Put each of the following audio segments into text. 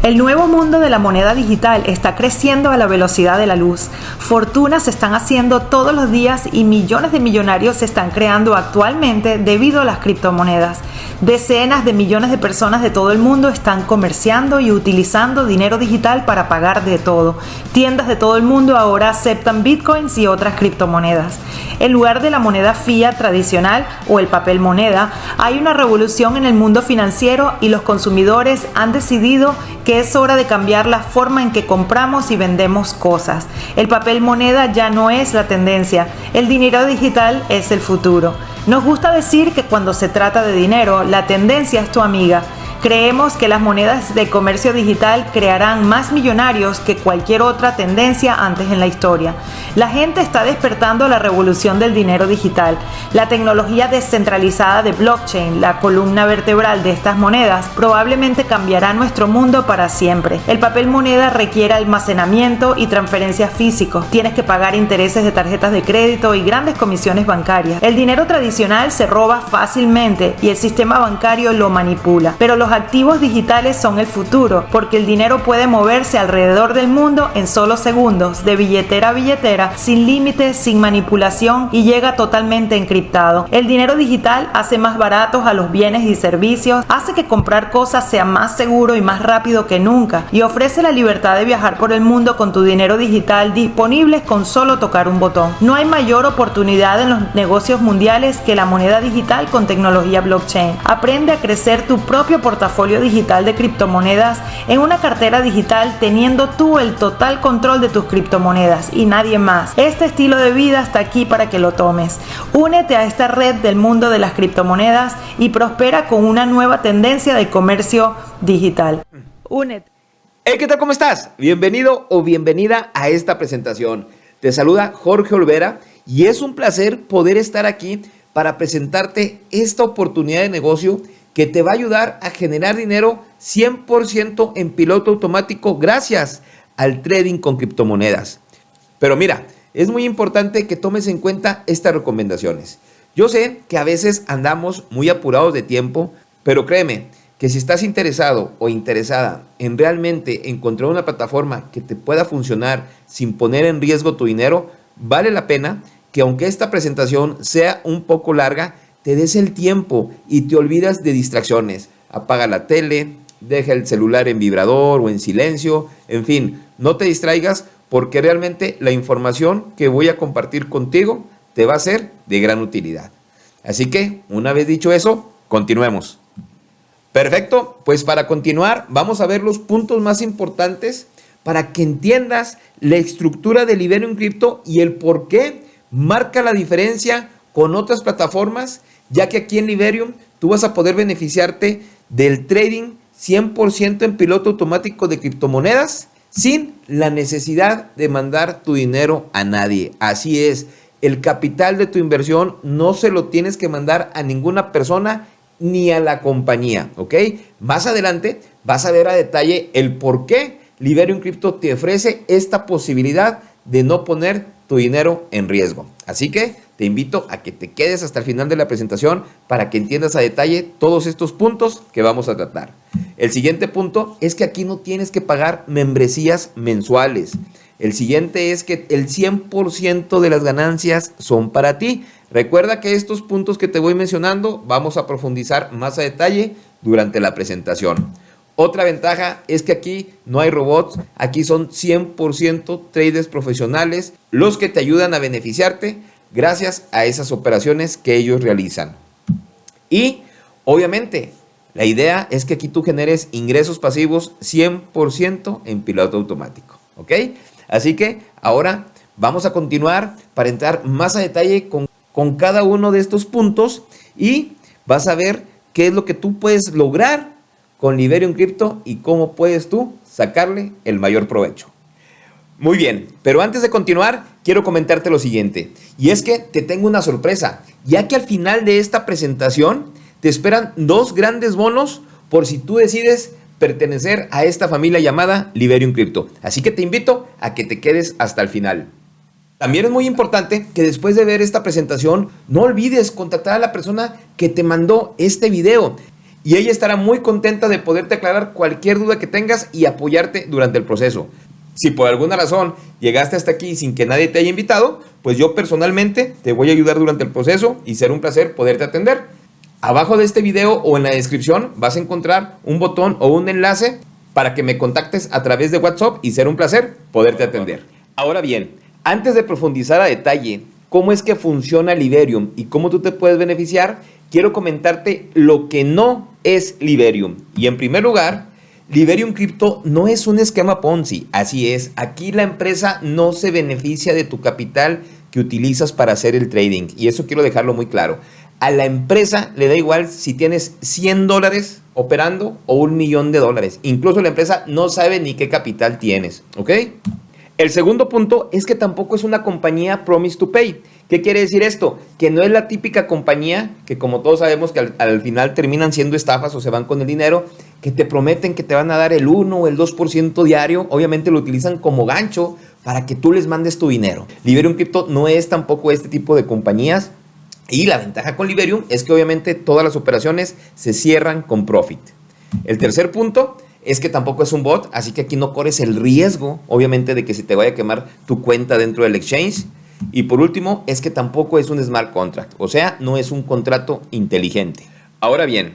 El nuevo mundo de la moneda digital está creciendo a la velocidad de la luz. Fortunas se están haciendo todos los días y millones de millonarios se están creando actualmente debido a las criptomonedas. Decenas de millones de personas de todo el mundo están comerciando y utilizando dinero digital para pagar de todo. Tiendas de todo el mundo ahora aceptan bitcoins y otras criptomonedas. En lugar de la moneda fiat tradicional o el papel moneda, hay una revolución en el mundo financiero y los consumidores han decidido que es hora de cambiar la forma en que compramos y vendemos cosas. El papel moneda ya no es la tendencia, el dinero digital es el futuro. Nos gusta decir que cuando se trata de dinero, la tendencia es tu amiga. Creemos que las monedas de comercio digital crearán más millonarios que cualquier otra tendencia antes en la historia. La gente está despertando la revolución del dinero digital. La tecnología descentralizada de blockchain, la columna vertebral de estas monedas, probablemente cambiará nuestro mundo para siempre. El papel moneda requiere almacenamiento y transferencias físicos. Tienes que pagar intereses de tarjetas de crédito y grandes comisiones bancarias. El dinero tradicional se roba fácilmente y el sistema bancario lo manipula. Pero los activos digitales son el futuro, porque el dinero puede moverse alrededor del mundo en solo segundos, de billetera a billetera, sin límites, sin manipulación y llega totalmente encriptado. El dinero digital hace más baratos a los bienes y servicios, hace que comprar cosas sea más seguro y más rápido que nunca y ofrece la libertad de viajar por el mundo con tu dinero digital disponible con solo tocar un botón. No hay mayor oportunidad en los negocios mundiales que la moneda digital con tecnología blockchain. Aprende a crecer tu propio portafolio portafolio digital de criptomonedas en una cartera digital teniendo tú el total control de tus criptomonedas y nadie más. Este estilo de vida está aquí para que lo tomes. Únete a esta red del mundo de las criptomonedas y prospera con una nueva tendencia de comercio digital. Únete. Hey, ¿qué tal? ¿Cómo estás? Bienvenido o bienvenida a esta presentación. Te saluda Jorge Olvera y es un placer poder estar aquí para presentarte esta oportunidad de negocio que te va a ayudar a generar dinero 100% en piloto automático gracias al trading con criptomonedas. Pero mira, es muy importante que tomes en cuenta estas recomendaciones. Yo sé que a veces andamos muy apurados de tiempo, pero créeme que si estás interesado o interesada en realmente encontrar una plataforma que te pueda funcionar sin poner en riesgo tu dinero, vale la pena que aunque esta presentación sea un poco larga, te des el tiempo y te olvidas de distracciones. Apaga la tele, deja el celular en vibrador o en silencio, en fin, no te distraigas porque realmente la información que voy a compartir contigo te va a ser de gran utilidad. Así que, una vez dicho eso, continuemos. Perfecto, pues para continuar vamos a ver los puntos más importantes para que entiendas la estructura de Liberium Crypto y el por qué marca la diferencia con otras plataformas ya que aquí en Liberium tú vas a poder beneficiarte del trading 100% en piloto automático de criptomonedas sin la necesidad de mandar tu dinero a nadie. Así es, el capital de tu inversión no se lo tienes que mandar a ninguna persona ni a la compañía, ¿ok? Más adelante vas a ver a detalle el por qué Liberium Crypto te ofrece esta posibilidad de no poner tu dinero en riesgo. Así que te invito a que te quedes hasta el final de la presentación para que entiendas a detalle todos estos puntos que vamos a tratar. El siguiente punto es que aquí no tienes que pagar membresías mensuales. El siguiente es que el 100% de las ganancias son para ti. Recuerda que estos puntos que te voy mencionando vamos a profundizar más a detalle durante la presentación. Otra ventaja es que aquí no hay robots, aquí son 100% traders profesionales los que te ayudan a beneficiarte gracias a esas operaciones que ellos realizan. Y obviamente la idea es que aquí tú generes ingresos pasivos 100% en piloto automático. ¿Ok? Así que ahora vamos a continuar para entrar más a detalle con, con cada uno de estos puntos y vas a ver qué es lo que tú puedes lograr con Liberium Crypto y cómo puedes tú sacarle el mayor provecho. Muy bien, pero antes de continuar, quiero comentarte lo siguiente. Y es que te tengo una sorpresa, ya que al final de esta presentación te esperan dos grandes bonos por si tú decides pertenecer a esta familia llamada Liberium Crypto. Así que te invito a que te quedes hasta el final. También es muy importante que después de ver esta presentación no olvides contactar a la persona que te mandó este video y ella estará muy contenta de poderte aclarar cualquier duda que tengas y apoyarte durante el proceso. Si por alguna razón llegaste hasta aquí sin que nadie te haya invitado, pues yo personalmente te voy a ayudar durante el proceso y será un placer poderte atender. Abajo de este video o en la descripción vas a encontrar un botón o un enlace para que me contactes a través de WhatsApp y será un placer poderte atender. Ahora bien, antes de profundizar a detalle cómo es que funciona Liberium y cómo tú te puedes beneficiar, quiero comentarte lo que no es Liberium. Y en primer lugar, Liberium Crypto no es un esquema Ponzi, así es, aquí la empresa no se beneficia de tu capital que utilizas para hacer el trading y eso quiero dejarlo muy claro. A la empresa le da igual si tienes 100 dólares operando o un millón de dólares. Incluso la empresa no sabe ni qué capital tienes, ¿ok? El segundo punto es que tampoco es una compañía Promise to Pay. ¿Qué quiere decir esto? Que no es la típica compañía que como todos sabemos que al, final terminan siendo estafas o se van con el dinero, que te prometen que te van a dar el 1 o el 2% diario. Obviamente lo utilizan como gancho para que tú les mandes tu dinero. Liberium Crypto no es tampoco este tipo de compañías. Y la ventaja con Liberium es que obviamente todas las operaciones se cierran con profit. El tercer punto es que tampoco es un bot, así que aquí no corres el riesgo, obviamente, de que se te vaya a quemar tu cuenta dentro del exchange. Y por último, es que tampoco es un smart contract, o sea, no es un contrato inteligente. Ahora bien,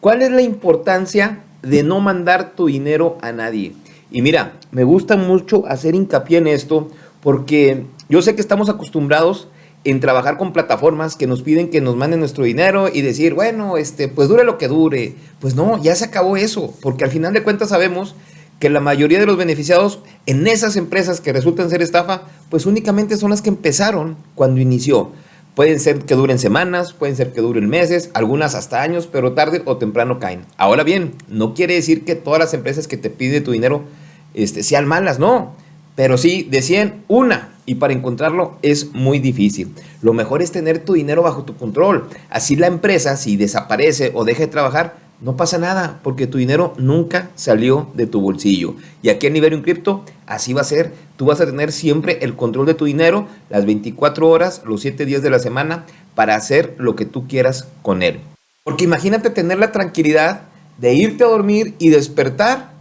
¿cuál es la importancia de no mandar tu dinero a nadie? Y mira, me gusta mucho hacer hincapié en esto porque yo sé que estamos acostumbrados en trabajar con plataformas que nos piden que nos manden nuestro dinero y decir, bueno, este, pues dure lo que dure. Pues no, ya se acabó eso, porque al final de cuentas sabemos que la mayoría de los beneficiados en esas empresas que resultan ser estafa, pues únicamente son las que empezaron cuando inició. Pueden ser que duren semanas, pueden ser que duren meses, algunas hasta años, pero tarde o temprano caen. Ahora bien, no quiere decir que todas las empresas que te piden tu dinero este, sean malas, no. Pero sí, de 100, una y para encontrarlo es muy difícil. Lo mejor es tener tu dinero bajo tu control. Así la empresa, si desaparece o deja de trabajar, no pasa nada porque tu dinero nunca salió de tu bolsillo. Y aquí en un Cripto, así va a ser. Tú vas a tener siempre el control de tu dinero las 24 horas, los 7 días de la semana para hacer lo que tú quieras con él. Porque imagínate tener la tranquilidad de irte a dormir y despertar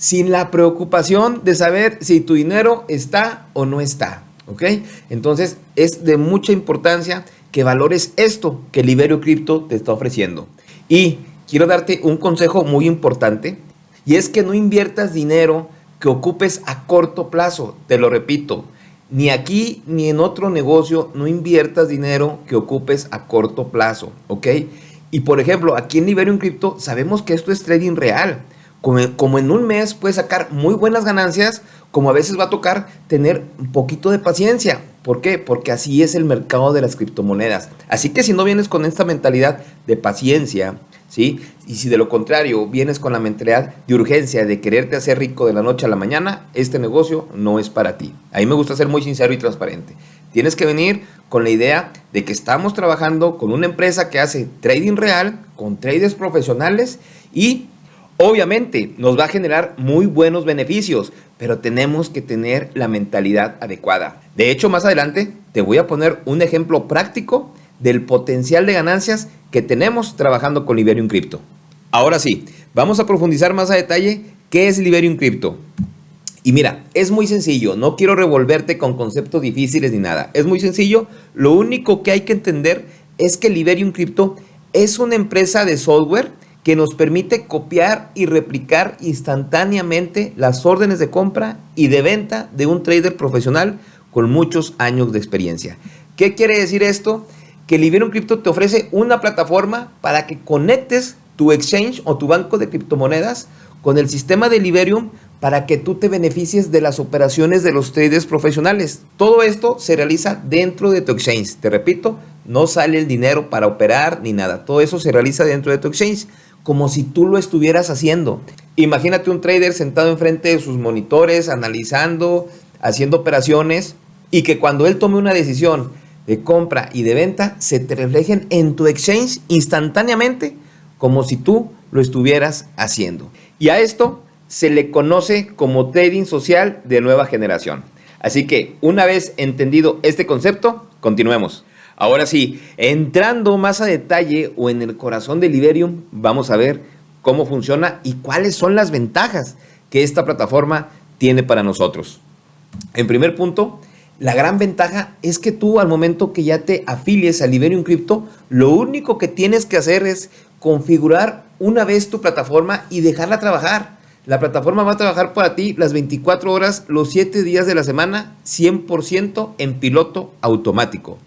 sin la preocupación de saber si tu dinero está o no está. ¿Ok? Entonces es de mucha importancia que valores esto que Liberio Crypto te está ofreciendo. Y quiero darte un consejo muy importante y es que no inviertas dinero que ocupes a corto plazo. Te lo repito, ni aquí ni en otro negocio no inviertas dinero que ocupes a corto plazo. ¿Ok? Y por ejemplo, aquí en Liberium Crypto sabemos que esto es trading real como, en un mes puedes sacar muy buenas ganancias, como a veces va a tocar tener un poquito de paciencia. ¿Por qué? Porque así es el mercado de las criptomonedas. Así que si no vienes con esta mentalidad de paciencia, ¿sí? Y si de lo contrario vienes con la mentalidad de urgencia, de quererte hacer rico de la noche a la mañana, este negocio no es para ti. Ahí me gusta ser muy sincero y transparente. Tienes que venir con la idea de que estamos trabajando con una empresa que hace trading real, con traders profesionales y Obviamente nos va a generar muy buenos beneficios, pero tenemos que tener la mentalidad adecuada. De hecho, más adelante te voy a poner un ejemplo práctico del potencial de ganancias que tenemos trabajando con Liberium Crypto. Ahora sí, vamos a profundizar más a detalle qué es Liberium Crypto. Y mira, es muy sencillo, no quiero revolverte con conceptos difíciles ni nada. Es muy sencillo, lo único que hay que entender es que Liberium Crypto es una empresa de software que nos permite copiar y replicar instantáneamente las órdenes de compra y de venta de un trader profesional con muchos años de experiencia. ¿Qué quiere decir esto? Que Liberium Crypto te ofrece una plataforma para que conectes tu exchange o tu banco de criptomonedas con el sistema de Liberium para que tú te beneficies de las operaciones de los traders profesionales. Todo esto se realiza dentro de tu exchange. Te repito, no sale el dinero para operar ni nada. Todo eso se realiza dentro de tu exchange como si tú lo estuvieras haciendo. Imagínate un trader sentado enfrente de sus monitores, analizando, haciendo operaciones y que cuando él tome una decisión de compra y de venta, se te reflejen en tu exchange instantáneamente como si tú lo estuvieras haciendo. Y a esto se le conoce como trading social de nueva generación. Así que una vez entendido este concepto, continuemos. Ahora sí, entrando más a detalle o en el corazón de Liberium, vamos a ver cómo funciona y cuáles son las ventajas que esta plataforma tiene para nosotros. En primer punto, la gran ventaja es que tú al momento que ya te afilies a Liberium Crypto, lo único que tienes que hacer es configurar una vez tu plataforma y dejarla trabajar. La plataforma va a trabajar para ti las 24 horas, los 7 días de la semana, 100% en piloto automático.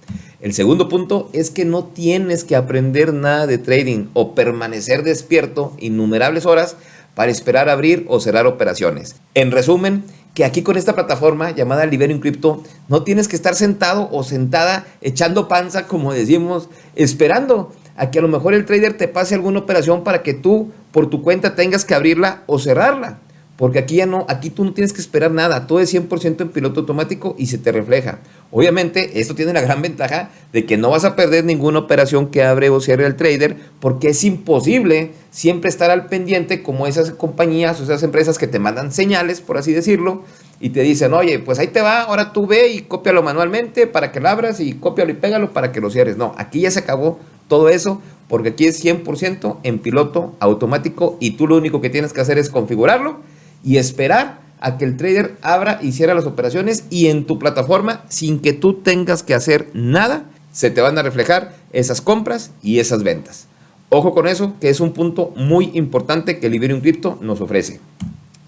El segundo punto es que no tienes que aprender nada de trading o permanecer despierto innumerables horas para esperar abrir o cerrar operaciones. En resumen, que aquí con esta plataforma llamada Liberium Crypto no tienes que estar sentado o sentada echando panza, como decimos, esperando a que a lo mejor el trader te pase alguna operación para que tú por tu cuenta tengas que abrirla o cerrarla. Porque aquí ya no, aquí tú no tienes que esperar nada, todo es 100% en piloto automático y se te refleja. Obviamente, esto tiene la gran ventaja de que no vas a perder ninguna operación que abre o cierre el trader, porque es imposible siempre estar al pendiente como esas compañías o esas empresas que te mandan señales, por así decirlo, y te dicen, oye, pues ahí te va, ahora tú ve y cópialo manualmente para que lo abras y cópialo y pégalo para que lo cierres. No, aquí ya se acabó todo eso, porque aquí es 100% en piloto automático y tú lo único que tienes que hacer es configurarlo y esperar a que el trader abra y cierre las operaciones y en tu plataforma, sin que tú tengas que hacer nada, se te van a reflejar esas compras y esas ventas. Ojo con eso, que es un punto muy importante que Liberium Crypto nos ofrece.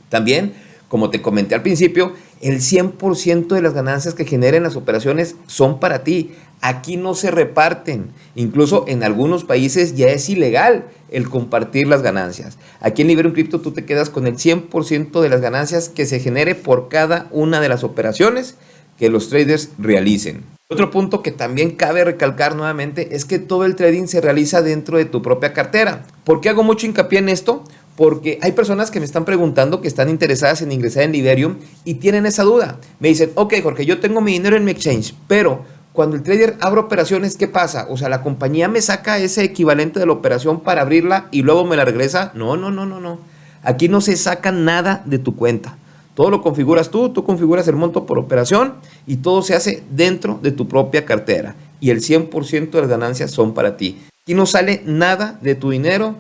También, como te comenté al principio, el 100% de las ganancias que generen las operaciones son para ti. Aquí no se reparten. Incluso en algunos países ya es ilegal el compartir las ganancias. Aquí en Liberium Crypto tú te quedas con el 100% de las ganancias que se genere por cada una de las operaciones que los traders realicen. Otro punto que también cabe recalcar nuevamente es que todo el trading se realiza dentro de tu propia cartera. ¿Por qué hago mucho hincapié en esto? Porque hay personas que me están preguntando que están interesadas en ingresar en Liberium y tienen esa duda. Me dicen, ok Jorge, yo tengo mi dinero en mi exchange, pero cuando el trader abre operaciones, ¿qué pasa? O sea, la compañía me saca ese equivalente de la operación para abrirla y luego me la regresa. No, no, no, no, no. Aquí no se saca nada de tu cuenta. Todo lo configuras tú, tú configuras el monto por operación y todo se hace dentro de tu propia cartera. Y el 100% de las ganancias son para ti. Aquí no sale nada de tu dinero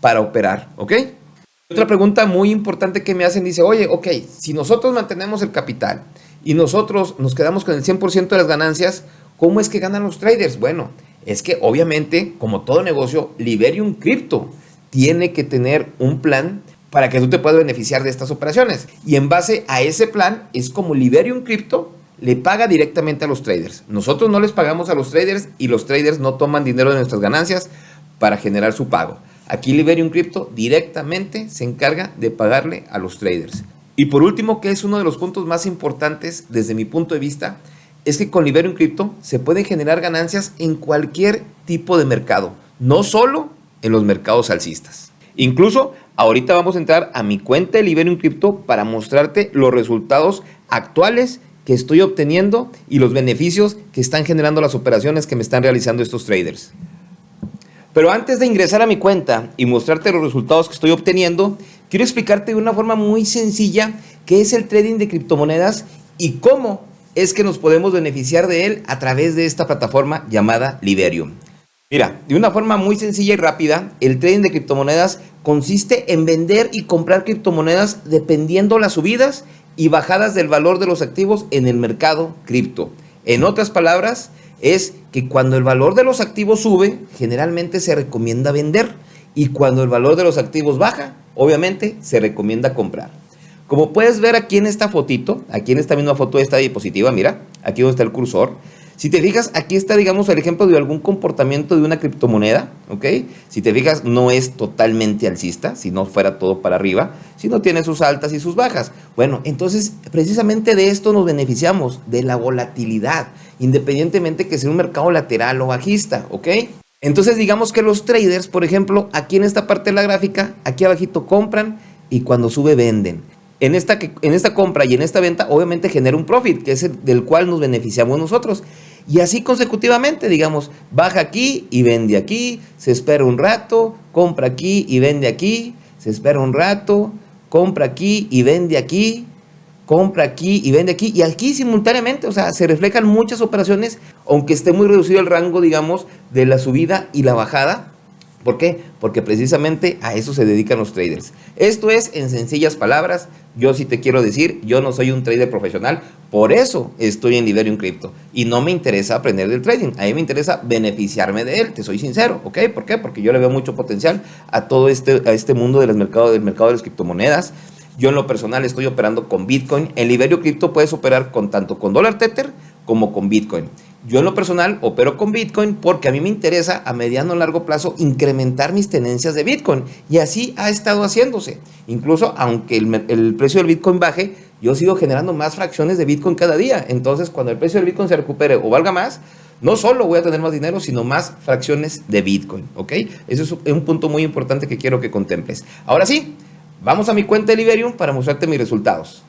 para operar, ¿ok? Otra pregunta muy importante que me hacen dice, oye, ok, si nosotros mantenemos el capital y nosotros nos quedamos con el 100% de las ganancias, ¿Cómo es que ganan los traders? Bueno, es que obviamente, como todo negocio, Liberium Crypto tiene que tener un plan para que tú te puedas beneficiar de estas operaciones. Y en base a ese plan es como Liberium Crypto le paga directamente a los traders. Nosotros no les pagamos a los traders y los traders no toman dinero de nuestras ganancias para generar su pago. Aquí Liberium Crypto directamente se encarga de pagarle a los traders. Y por último, que es uno de los puntos más importantes desde mi punto de vista, es que con Liberium Crypto se pueden generar ganancias en cualquier tipo de mercado, no solo en los mercados alcistas. Incluso ahorita vamos a entrar a mi cuenta de Liberium Crypto para mostrarte los resultados actuales que estoy obteniendo y los beneficios que están generando las operaciones que me están realizando estos traders. Pero antes de ingresar a mi cuenta y mostrarte los resultados que estoy obteniendo, quiero explicarte de una forma muy sencilla qué es el trading de criptomonedas y cómo es que nos podemos beneficiar de él a través de esta plataforma llamada Liberium. Mira, de una forma muy sencilla y rápida, el trading de criptomonedas consiste en vender y comprar criptomonedas dependiendo las subidas y bajadas del valor de los activos en el mercado cripto. En otras palabras, es que cuando el valor de los activos sube, generalmente se recomienda vender y cuando el valor de los activos baja, obviamente se recomienda comprar. Como puedes ver aquí en esta fotito, aquí en esta misma foto de esta diapositiva, mira, aquí donde está el cursor. Si te fijas, aquí está, digamos, el ejemplo de algún comportamiento de una criptomoneda, ¿ok? Si te fijas, no es totalmente alcista, si no fuera todo para arriba, sino tiene sus altas y sus bajas. Bueno, entonces, precisamente de esto nos beneficiamos, de la volatilidad, independientemente que sea un mercado lateral o bajista, ¿ok? Entonces, digamos que los traders, por ejemplo, aquí en esta parte de la gráfica, aquí abajito compran y cuando sube venden en esta, en esta compra y en esta venta obviamente genera un profit, que es el del cual nos beneficiamos nosotros. Y así consecutivamente, digamos, baja aquí y vende aquí, se espera un rato, compra aquí y vende aquí, se espera un rato, compra aquí y vende aquí, compra aquí y vende aquí y aquí simultáneamente, o sea, se reflejan muchas operaciones, aunque esté muy reducido el rango, digamos, de la subida y la bajada. ¿Por qué? Porque precisamente a eso se dedican los traders. Esto es, en sencillas palabras, yo sí te quiero decir, yo no soy un trader profesional, por eso estoy en Liberium Crypto y no me interesa aprender del trading, a mí me interesa beneficiarme de él, te soy sincero, ¿ok? ¿Por qué? Porque yo le veo mucho potencial a todo este, a este mundo del mercado, del mercado de las criptomonedas. Yo en lo personal estoy operando con Bitcoin. En Liberio Crypto puedes operar con tanto con dólar Tether como con Bitcoin. Yo en lo personal opero con Bitcoin porque a mí me interesa a mediano o largo plazo incrementar mis tenencias de Bitcoin. Y así ha estado haciéndose. Incluso aunque el, precio del Bitcoin baje, yo sigo generando más fracciones de Bitcoin cada día. Entonces cuando el precio del Bitcoin se recupere o valga más, no solo voy a tener más dinero, sino más fracciones de Bitcoin. ¿Ok? Eso es un punto muy importante que quiero que contemples. Ahora sí. Vamos a mi cuenta de Liberium para mostrarte mis resultados.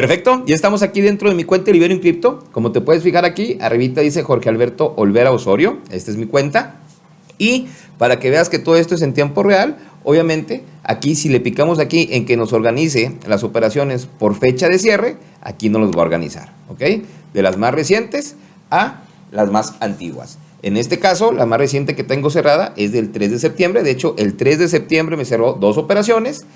Perfecto, ya estamos aquí dentro de mi cuenta de Liberium Crypto. Como te puedes fijar aquí, arribita dice Jorge Alberto Olvera Osorio. Esta es mi cuenta. Y para que veas que todo esto es en tiempo real, obviamente aquí si le picamos aquí en que nos organice las operaciones por fecha de cierre, aquí nos los va a organizar, ¿ok? De las más recientes a las más antiguas. En este caso, la más reciente que tengo cerrada es del 3 de septiembre. De hecho, el 3 de septiembre me cerró dos operaciones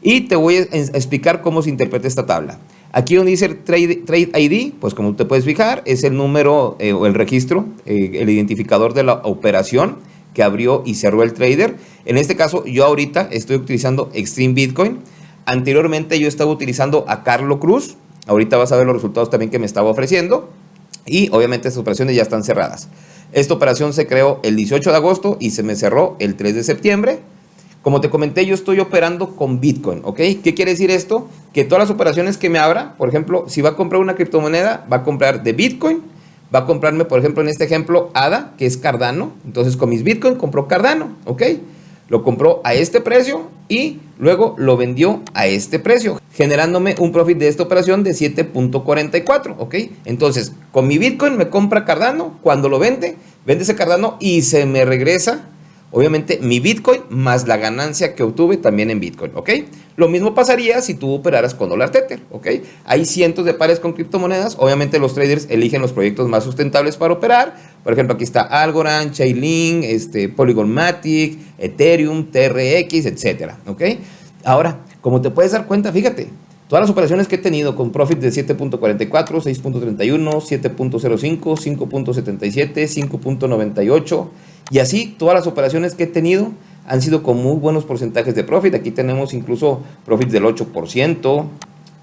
y te voy a explicar cómo se interpreta esta tabla. Aquí donde dice Trade, ID, pues como te puedes fijar, es el número eh, o el registro, eh, el identificador de la operación que abrió y cerró el trader. En este caso, yo ahorita estoy utilizando Extreme Bitcoin. Anteriormente yo estaba utilizando a Carlo Cruz. Ahorita vas a ver los resultados también que me estaba ofreciendo. Y obviamente estas operaciones ya están cerradas. Esta operación se creó el 18 de agosto y se me cerró el 3 de septiembre. Como te comenté, yo estoy operando con Bitcoin, ¿ok? ¿Qué quiere decir esto? Que todas las operaciones que me abra, por ejemplo, si va a comprar una criptomoneda, va a comprar de Bitcoin, va a comprarme, por ejemplo, en este ejemplo, ADA, que es Cardano. Entonces, con mis Bitcoin compró Cardano, ¿ok? Lo compró a este precio y luego lo vendió a este precio, generándome un profit de esta operación de 7.44, ¿ok? Entonces, con mi Bitcoin me compra Cardano, cuando lo vende, vende ese Cardano y se me regresa obviamente mi Bitcoin más la ganancia que obtuve también en Bitcoin, ¿ok? Lo mismo pasaría si tú operaras con dólar Tether, ¿ok? Hay cientos de pares con criptomonedas, obviamente los traders eligen los proyectos más sustentables para operar, por ejemplo aquí está Algorand, Chainlink, este, Polygon Matic, Ethereum, TRX, etcétera, ¿ok? Ahora, como te puedes dar cuenta, fíjate, Todas las operaciones que he tenido con profit de 7.44, 6.31, 7.05, 5.77, 5.98 y así todas las operaciones que he tenido han sido con muy buenos porcentajes de profit. Aquí tenemos incluso profits del 8%, 6%,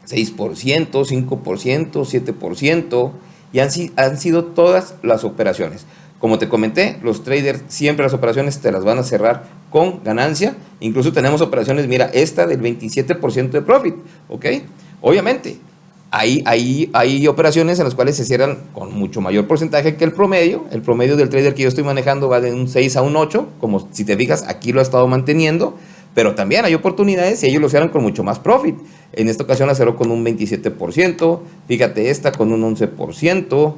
5%, 7% y han, han sido todas las operaciones. Como te comenté, los traders siempre las operaciones te las van a cerrar con ganancia. Incluso tenemos operaciones, mira, esta del 27% de profit, ¿ok? Obviamente, hay, operaciones en las cuales se cierran con mucho mayor porcentaje que el promedio. El promedio del trader que yo estoy manejando va de un 6 a un 8, como si te fijas, aquí lo ha estado manteniendo. Pero también hay oportunidades y ellos lo cierran con mucho más profit. En esta ocasión la cerró con un 27%, fíjate esta con un 11%,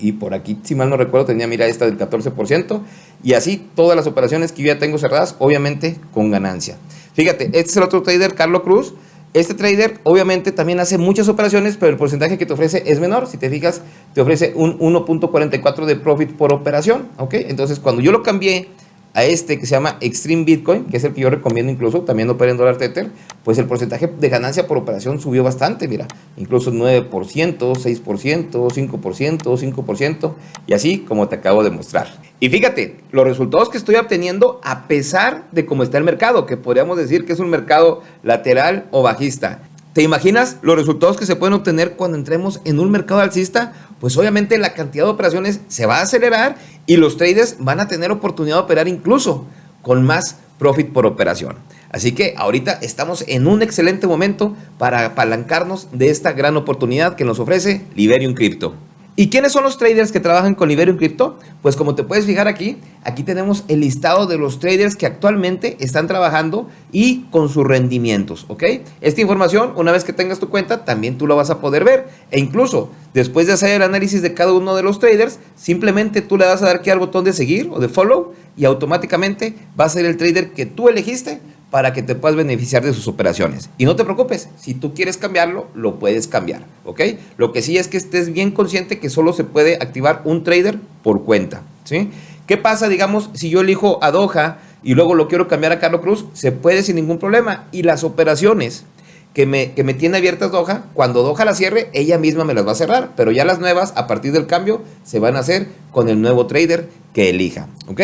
y por aquí, si mal no recuerdo, tenía, mira, esta del 14%, y así todas las operaciones que yo ya tengo cerradas, obviamente con ganancia. Fíjate, este es el otro trader, Carlos Cruz. Este trader obviamente también hace muchas operaciones, pero el porcentaje que te ofrece es menor. Si te fijas, te ofrece un 1.44 de profit por operación, ¿ok? Entonces, cuando yo lo cambié a este que se llama Extreme Bitcoin, que es el que yo recomiendo incluso, también opera en dólar Tether, pues el porcentaje de ganancia por operación subió bastante, mira, incluso 9%, 6%, 5%, 5%, y así como te acabo de mostrar. Y fíjate, los resultados que estoy obteniendo a pesar de cómo está el mercado, que podríamos decir que es un mercado lateral o bajista. ¿Te imaginas los resultados que se pueden obtener cuando entremos en un mercado alcista? Pues obviamente la cantidad de operaciones se va a acelerar y los traders van a tener oportunidad de operar incluso con más profit por operación. Así que ahorita estamos en un excelente momento para apalancarnos de esta gran oportunidad que nos ofrece Liberium Crypto. ¿Y quiénes son los traders que trabajan con Liberium Crypto? Pues como te puedes fijar aquí, aquí tenemos el listado de los traders que actualmente están trabajando y con sus rendimientos, ¿ok? Esta información, una vez que tengas tu cuenta, también tú la vas a poder ver. E incluso, después de hacer el análisis de cada uno de los traders, simplemente tú le vas a dar aquí al botón de seguir o de follow y automáticamente va a ser el trader que tú elegiste para que te puedas beneficiar de sus operaciones. Y no te preocupes, si tú quieres cambiarlo, lo puedes cambiar, ¿ok? Lo que sí es que estés bien consciente que solo se puede activar un trader por cuenta, ¿sí? ¿Qué pasa, digamos, si yo elijo a Doha y luego lo quiero cambiar a Carlos Cruz? Se puede sin ningún problema. Y las operaciones que me, que me tiene abiertas Doha, cuando Doha la cierre, ella misma me las va a cerrar. Pero ya las nuevas, a partir del cambio, se van a hacer con el nuevo trader que elija, ¿ok?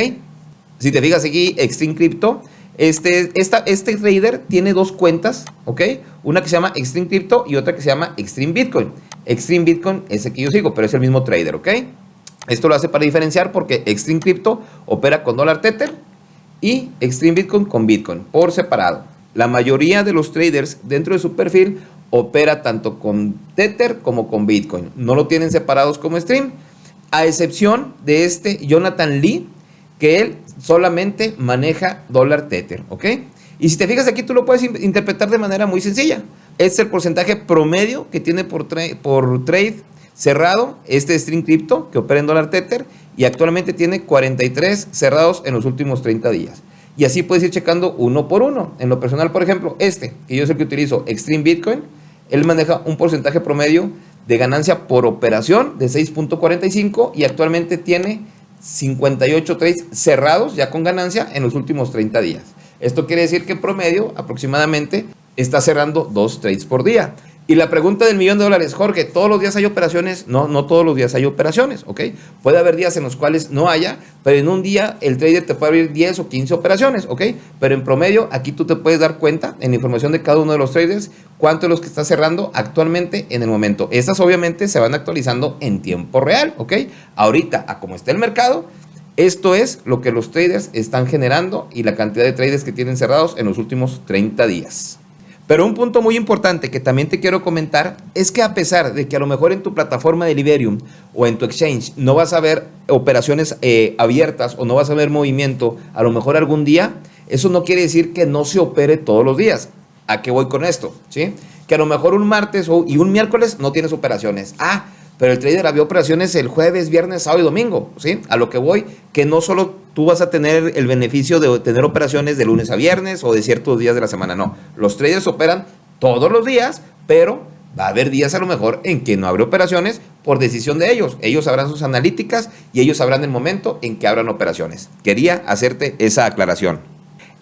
Si te fijas aquí, Extreme Crypto, este, esta, este trader tiene dos cuentas, ¿ok? Una que se llama Extreme Crypto y otra que se llama Extreme Bitcoin. Extreme Bitcoin es el que yo sigo, pero es el mismo trader, ¿ok? Esto lo hace para diferenciar porque Extreme Crypto opera con dólar Tether y Extreme Bitcoin con Bitcoin por separado. La mayoría de los traders dentro de su perfil opera tanto con Tether como con Bitcoin. No lo tienen separados como Stream, a excepción de este Jonathan Lee, que él solamente maneja dólar Tether, ¿ok? Y si te fijas aquí, tú lo puedes interpretar de manera muy sencilla. Es el porcentaje promedio que tiene por, trade cerrado este String Crypto que opera en dólar Tether y actualmente tiene 43 cerrados en los últimos 30 días. Y así puedes ir checando uno por uno. En lo personal, por ejemplo, este, que yo es el que utilizo, Extreme Bitcoin, él maneja un porcentaje promedio de ganancia por operación de 6.45 y actualmente tiene 58 trades cerrados ya con ganancia en los últimos 30 días. Esto quiere decir que en promedio aproximadamente está cerrando dos trades por día. Y la pregunta del millón de dólares, Jorge, ¿todos los días hay operaciones? No, no todos los días hay operaciones, ¿ok? Puede haber días en los cuales no haya, pero en un día el trader te puede abrir 10 o 15 operaciones, ¿ok? Pero en promedio, aquí tú te puedes dar cuenta en la información de cada uno de los traders cuánto es los que está cerrando actualmente en el momento. Estas obviamente se van actualizando en tiempo real, ¿ok? Ahorita, a cómo está el mercado, esto es lo que los traders están generando y la cantidad de traders que tienen cerrados en los últimos 30 días. Pero un punto muy importante que también te quiero comentar es que a pesar de que a lo mejor en tu plataforma de Liberium o en tu exchange no vas a ver operaciones eh, abiertas o no vas a ver movimiento a lo mejor algún día, eso no quiere decir que no se opere todos los días. ¿A qué voy con esto? ¿Sí? Que a lo mejor un martes y un miércoles no tienes operaciones. Ah, pero el trader había operaciones el jueves, viernes, sábado y domingo, ¿sí? A lo que voy, que no solo tú vas a tener el beneficio de tener operaciones de lunes a viernes o de ciertos días de la semana, no. Los traders operan todos los días, pero va a haber días a lo mejor en que no habrá operaciones por decisión de ellos. Ellos sabrán sus analíticas y ellos sabrán el momento en que abran operaciones. Quería hacerte esa aclaración.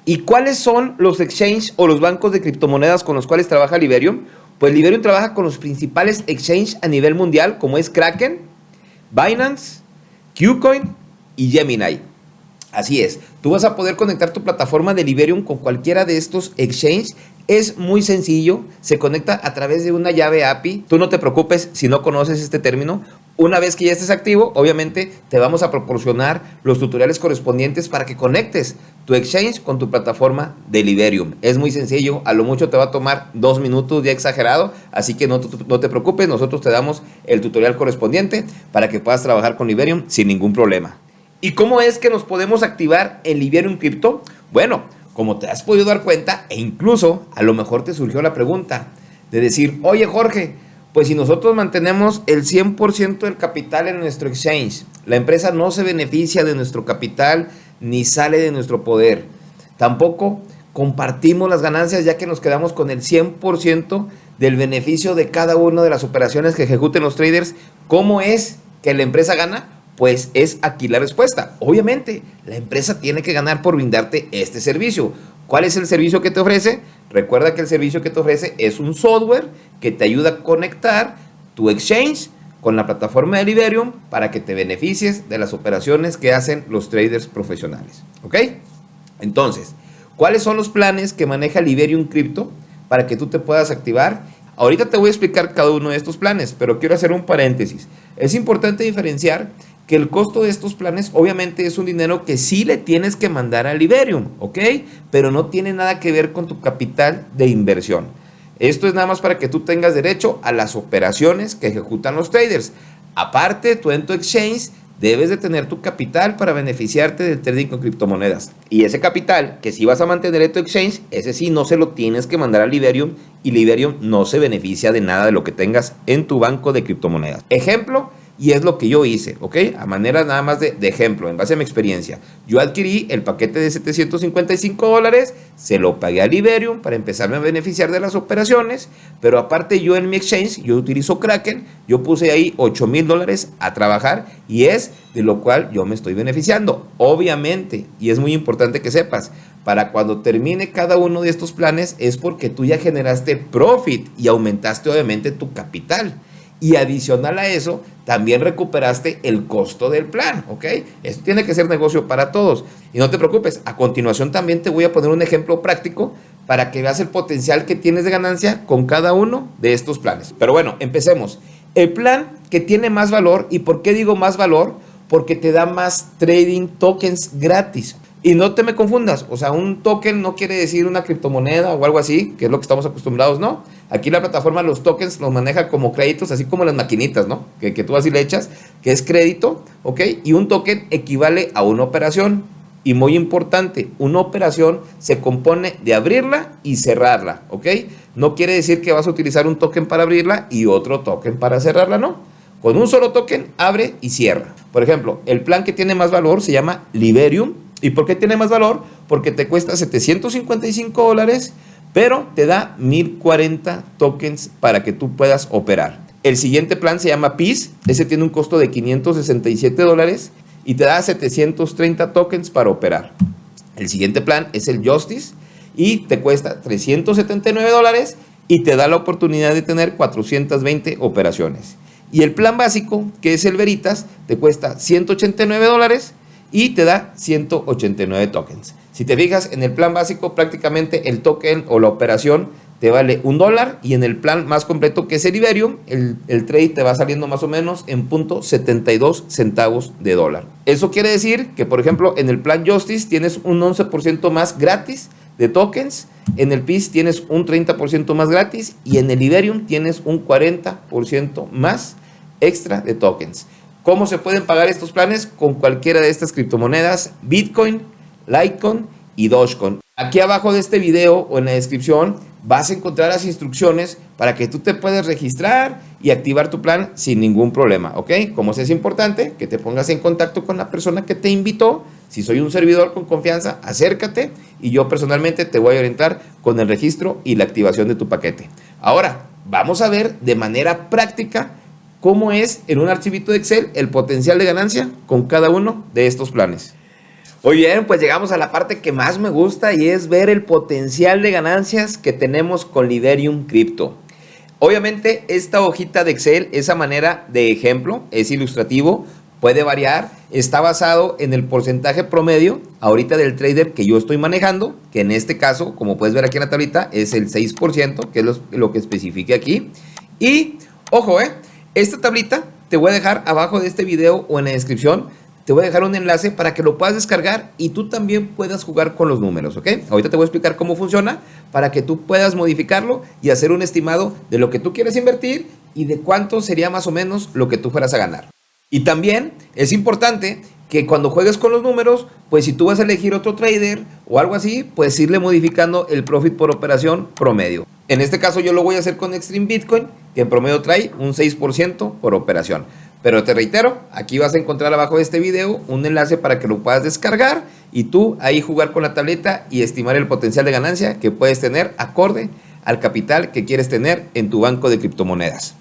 ¿Y cuáles son los exchanges o los bancos de criptomonedas con los cuales trabaja Liberium? Pues Liberium trabaja con los principales exchanges a nivel mundial, como es Kraken, Binance, Qcoin y Gemini. Así es, tú vas a poder conectar tu plataforma de Liberium con cualquiera de estos exchanges. Es muy sencillo, se conecta a través de una llave API. Tú no te preocupes si no conoces este término. Una vez que ya estés activo, obviamente te vamos a proporcionar los tutoriales correspondientes para que conectes tu exchange con tu plataforma de Liberium. Es muy sencillo, a lo mucho te va a tomar dos minutos ya exagerado, así que no, no te preocupes, nosotros te damos el tutorial correspondiente para que puedas trabajar con Liberium sin ningún problema. ¿Y cómo es que nos podemos activar en Liberium Crypto? Bueno, como te has podido dar cuenta, e incluso a lo mejor te surgió la pregunta de decir, oye Jorge, pues si nosotros mantenemos el 100% del capital en nuestro exchange, la empresa no se beneficia de nuestro capital ni sale de nuestro poder. Tampoco compartimos las ganancias ya que nos quedamos con el 100% del beneficio de cada una de las operaciones que ejecuten los traders. ¿Cómo es que la empresa gana? Pues es aquí la respuesta. Obviamente, la empresa tiene que ganar por brindarte este servicio. ¿Cuál es el servicio que te ofrece? Recuerda que el servicio que te ofrece es un software que te ayuda a conectar tu exchange con la plataforma de Liberium para que te beneficies de las operaciones que hacen los traders profesionales. ¿Ok? Entonces, ¿cuáles son los planes que maneja Liberium Crypto para que tú te puedas activar? Ahorita te voy a explicar cada uno de estos planes, pero quiero hacer un paréntesis. Es importante diferenciar que el costo de estos planes obviamente es un dinero que sí le tienes que mandar a Liberium, ¿ok? Pero no tiene nada que ver con tu capital de inversión. Esto es nada más para que tú tengas derecho a las operaciones que ejecutan los traders. Aparte, tú en tu exchange debes de tener tu capital para beneficiarte del trading con criptomonedas. Y ese capital que si vas a mantener en tu exchange, ese sí no se lo tienes que mandar a Liberium y Liberium no se beneficia de nada de lo que tengas en tu banco de criptomonedas. Ejemplo, y es lo que yo hice, ¿ok? A manera nada más de, ejemplo, en base a mi experiencia. Yo adquirí el paquete de 755 dólares, se lo pagué a Liberium para empezarme a beneficiar de las operaciones, pero aparte yo en mi exchange, yo utilizo Kraken, yo puse ahí 8 mil dólares a trabajar y es de lo cual yo me estoy beneficiando. Obviamente, y es muy importante que sepas, para cuando termine cada uno de estos planes es porque tú ya generaste profit y aumentaste obviamente tu capital. Y adicional a eso, también recuperaste el costo del plan, ¿ok? Esto tiene que ser negocio para todos. Y no te preocupes, a continuación también te voy a poner un ejemplo práctico para que veas el potencial que tienes de ganancia con cada uno de estos planes. Pero bueno, empecemos. El plan que tiene más valor, ¿y por qué digo más valor? Porque te da más trading tokens gratis. Y no te me confundas, o sea, un token no quiere decir una criptomoneda o algo así, que es lo que estamos acostumbrados, ¿no? Aquí la plataforma los tokens los maneja como créditos, así como las maquinitas, ¿no? Que, tú así le echas, que es crédito, ¿ok? Y un token equivale a una operación. Y muy importante, una operación se compone de abrirla y cerrarla, ¿ok? No quiere decir que vas a utilizar un token para abrirla y otro token para cerrarla, ¿no? Con un solo token abre y cierra. Por ejemplo, el plan que tiene más valor se llama Liberium ¿Y por qué tiene más valor? Porque te cuesta 755 dólares, pero te da 1040 tokens para que tú puedas operar. El siguiente plan se llama PIS, ese tiene un costo de 567 dólares y te da 730 tokens para operar. El siguiente plan es el Justice y te cuesta 379 dólares y te da la oportunidad de tener 420 operaciones. Y el plan básico, que es el Veritas, te cuesta 189 dólares y te da 189 tokens. Si te fijas en el plan básico, prácticamente el token o la operación te vale un dólar y en el plan más completo que es el Iberium, el, trade te va saliendo más o menos en punto 72 centavos de dólar. Eso quiere decir que, por ejemplo, en el plan Justice tienes un 11% más gratis de tokens, en el PIS tienes un 30% más gratis y en el Iberium tienes un 40% más extra de tokens. ¿Cómo se pueden pagar estos planes? Con cualquiera de estas criptomonedas, Bitcoin, Litecoin y Dogecoin. Aquí abajo de este video o en la descripción vas a encontrar las instrucciones para que tú te puedas registrar y activar tu plan sin ningún problema, ¿ok? Como es importante que te pongas en contacto con la persona que te invitó. Si soy un servidor con confianza, acércate y yo personalmente te voy a orientar con el registro y la activación de tu paquete. Ahora, vamos a ver de manera práctica cómo es en un archivito de Excel el potencial de ganancia con cada uno de estos planes. Muy bien, pues llegamos a la parte que más me gusta y es ver el potencial de ganancias que tenemos con Liderium Crypto. Obviamente esta hojita de Excel, esa manera de ejemplo, es ilustrativo, puede variar, está basado en el porcentaje promedio ahorita del trader que yo estoy manejando, que en este caso, como puedes ver aquí en la tablita, es el 6%, que es lo, lo que especifique aquí. Y, ojo, eh, esta tablita te voy a dejar abajo de este video o en la descripción. Te voy a dejar un enlace para que lo puedas descargar y tú también puedas jugar con los números, ¿ok? Ahorita te voy a explicar cómo funciona para que tú puedas modificarlo y hacer un estimado de lo que tú quieres invertir y de cuánto sería más o menos lo que tú fueras a ganar. Y también es importante que cuando juegues con los números, pues si tú vas a elegir otro trader o algo así, pues irle modificando el profit por operación promedio. En este caso yo lo voy a hacer con Extreme Bitcoin, que en promedio trae un 6% por operación. Pero te reitero, aquí vas a encontrar abajo de este video un enlace para que lo puedas descargar y tú ahí jugar con la tableta y estimar el potencial de ganancia que puedes tener acorde al capital que quieres tener en tu banco de criptomonedas.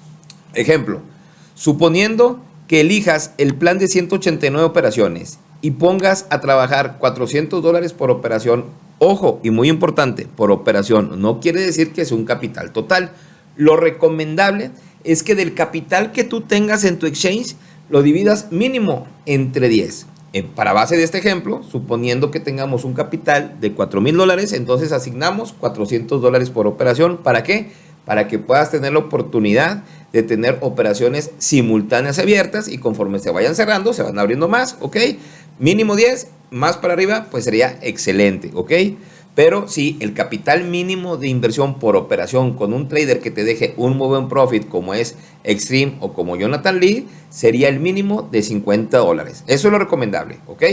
Ejemplo, suponiendo que elijas el plan de 189 operaciones y pongas a trabajar 400 dólares por operación Ojo, y muy importante, por operación, no quiere decir que sea un capital total. Lo recomendable es que del capital que tú tengas en tu exchange, lo dividas mínimo entre 10. Eh, para base de este ejemplo, suponiendo que tengamos un capital de 4 mil dólares, entonces asignamos 400 dólares por operación. ¿Para qué? Para que puedas tener la oportunidad de tener operaciones simultáneas abiertas y conforme se vayan cerrando, se van abriendo más, ¿ok? Mínimo 10, más para arriba, pues sería excelente, ¿ok? Pero si el capital mínimo de inversión por operación con un trader que te deje un muy buen profit como es Extreme o como Jonathan Lee, sería el mínimo de 50 dólares. Eso es lo recomendable, ¿ok?